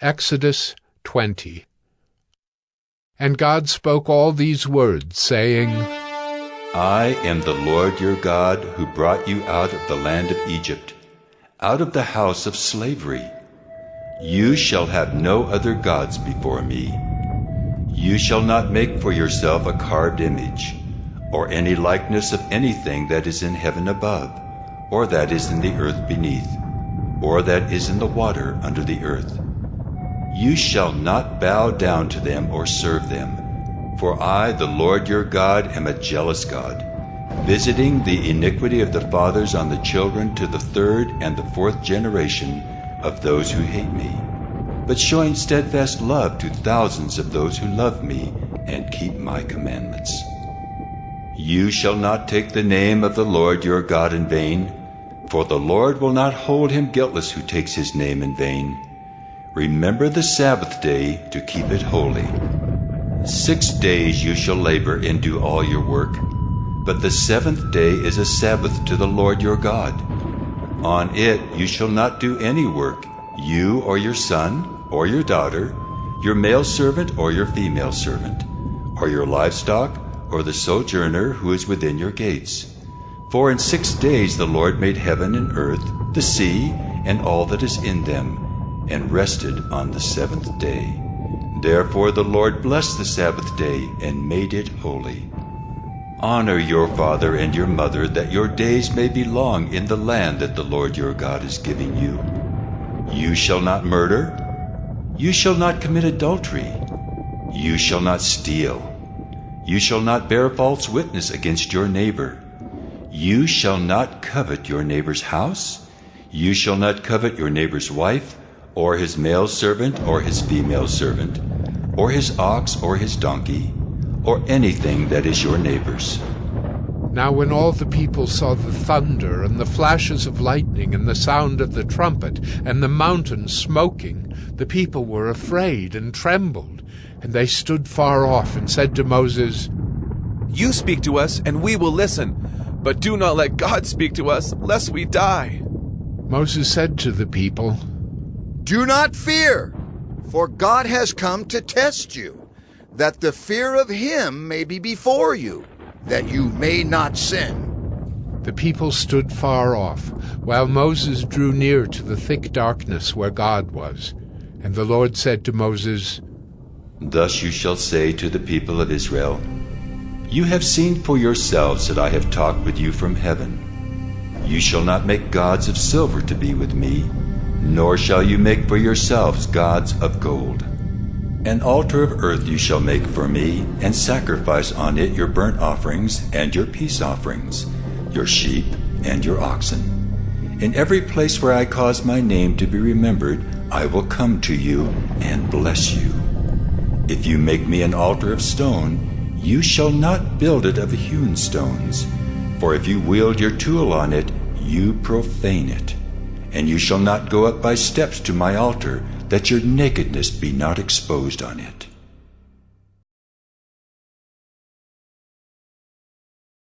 Exodus 20 And God spoke all these words, saying, I am the Lord your God who brought you out of the land of Egypt, out of the house of slavery. You shall have no other gods before me. You shall not make for yourself a carved image, or any likeness of anything that is in heaven above, or that is in the earth beneath, or that is in the water under the earth. You shall not bow down to them or serve them. For I, the Lord your God, am a jealous God, visiting the iniquity of the fathers on the children to the third and the fourth generation of those who hate me, but showing steadfast love to thousands of those who love me and keep my commandments. You shall not take the name of the Lord your God in vain, for the Lord will not hold him guiltless who takes his name in vain. Remember the Sabbath day to keep it holy. Six days you shall labor and do all your work, but the seventh day is a Sabbath to the Lord your God. On it you shall not do any work, you or your son or your daughter, your male servant or your female servant, or your livestock or the sojourner who is within your gates. For in six days the Lord made heaven and earth, the sea, and all that is in them and rested on the seventh day. Therefore the Lord blessed the Sabbath day and made it holy. Honor your father and your mother, that your days may be long in the land that the Lord your God is giving you. You shall not murder. You shall not commit adultery. You shall not steal. You shall not bear false witness against your neighbor. You shall not covet your neighbor's house. You shall not covet your neighbor's wife or his male servant or his female servant, or his ox or his donkey, or anything that is your neighbor's. Now when all the people saw the thunder and the flashes of lightning and the sound of the trumpet and the mountain smoking, the people were afraid and trembled, and they stood far off and said to Moses, You speak to us, and we will listen, but do not let God speak to us, lest we die. Moses said to the people, do not fear, for God has come to test you, that the fear of him may be before you, that you may not sin. The people stood far off, while Moses drew near to the thick darkness where God was. And the Lord said to Moses, Thus you shall say to the people of Israel, You have seen for yourselves that I have talked with you from heaven. You shall not make gods of silver to be with me, nor shall you make for yourselves gods of gold. An altar of earth you shall make for me, and sacrifice on it your burnt offerings and your peace offerings, your sheep and your oxen. In every place where I cause my name to be remembered, I will come to you and bless you. If you make me an altar of stone, you shall not build it of hewn stones, for if you wield your tool on it, you profane it. And you shall not go up by steps to my altar, that your nakedness be not exposed on it.